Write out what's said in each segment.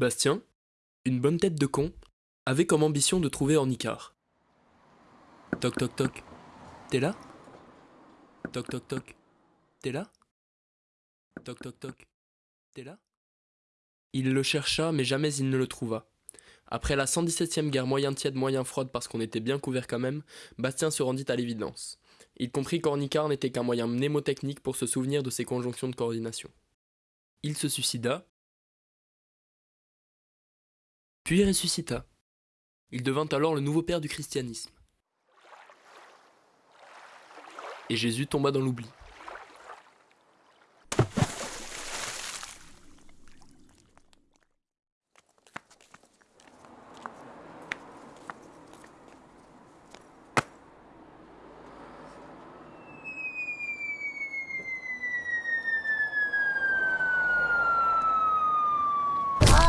Bastien, une bonne tête de con, avait comme ambition de trouver Ornicar. Toc toc toc. T'es là? Toc toc toc. T'es là? Toc toc toc. T'es là? Il le chercha, mais jamais il ne le trouva. Après la 117e guerre moyen tiède moyen froide parce qu'on était bien couvert quand même, Bastien se rendit à l'évidence. Il comprit qu'Ornicar n'était qu'un moyen mnémotechnique pour se souvenir de ses conjonctions de coordination. Il se suicida, puis ressuscita. Il devint alors le nouveau père du christianisme. Et Jésus tomba dans l'oubli.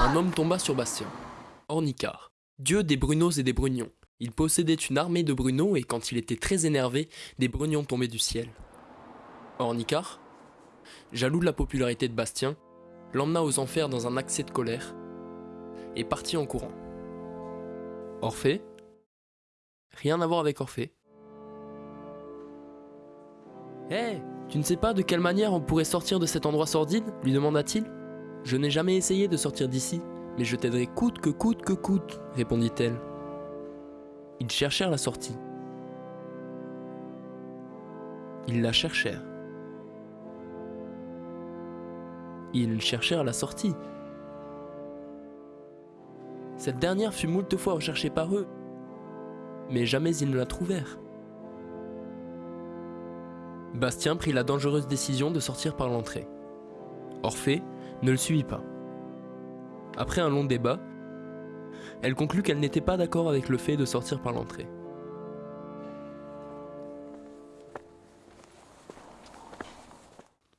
Un homme tomba sur Bastien, Ornicar, dieu des Brunos et des Brugnons. Il possédait une armée de Brunos et quand il était très énervé, des Brugnons tombaient du ciel. Ornicar, jaloux de la popularité de Bastien, l'emmena aux enfers dans un accès de colère et partit en courant. Orphée Rien à voir avec Orphée. Hé, tu ne sais pas de quelle manière on pourrait sortir de cet endroit sordide lui demanda-t-il. Je n'ai jamais essayé de sortir d'ici, mais je t'aiderai coûte que coûte que coûte, répondit-elle. Ils cherchèrent la sortie. Ils la cherchèrent. Ils cherchèrent la sortie. Cette dernière fut moult fois recherchée par eux, mais jamais ils ne la trouvèrent. Bastien prit la dangereuse décision de sortir par l'entrée. Orphée ne le suivit pas. Après un long débat, elle conclut qu'elle n'était pas d'accord avec le fait de sortir par l'entrée.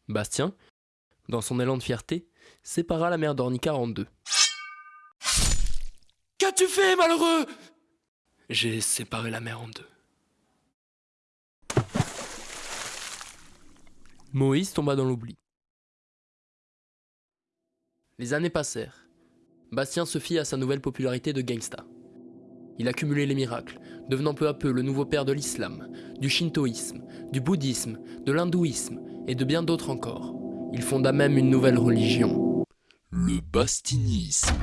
Bastien, dans son élan de fierté, sépara la mère d'Ornicar en deux. Qu'as-tu fait, malheureux? J'ai séparé la mère en deux. Moïse tomba dans l'oubli. Les années passèrent. Bastien se fit à sa nouvelle popularité de gangsta. Il accumulait les miracles, devenant peu à peu le nouveau père de l'islam, du shintoïsme, du bouddhisme, de l'hindouisme et de bien d'autres encore. Il fonda même une nouvelle religion. Le bastinisme.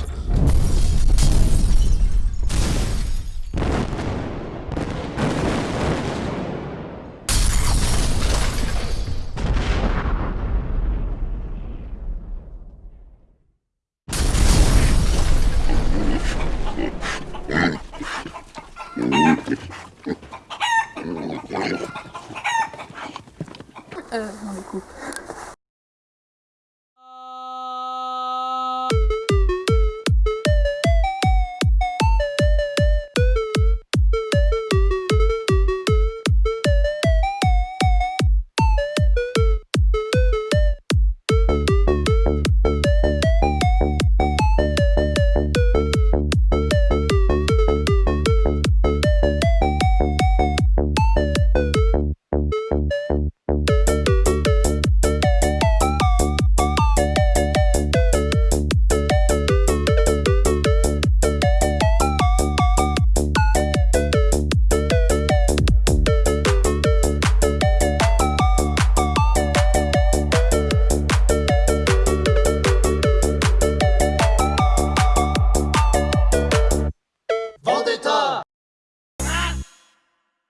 Yeminlik.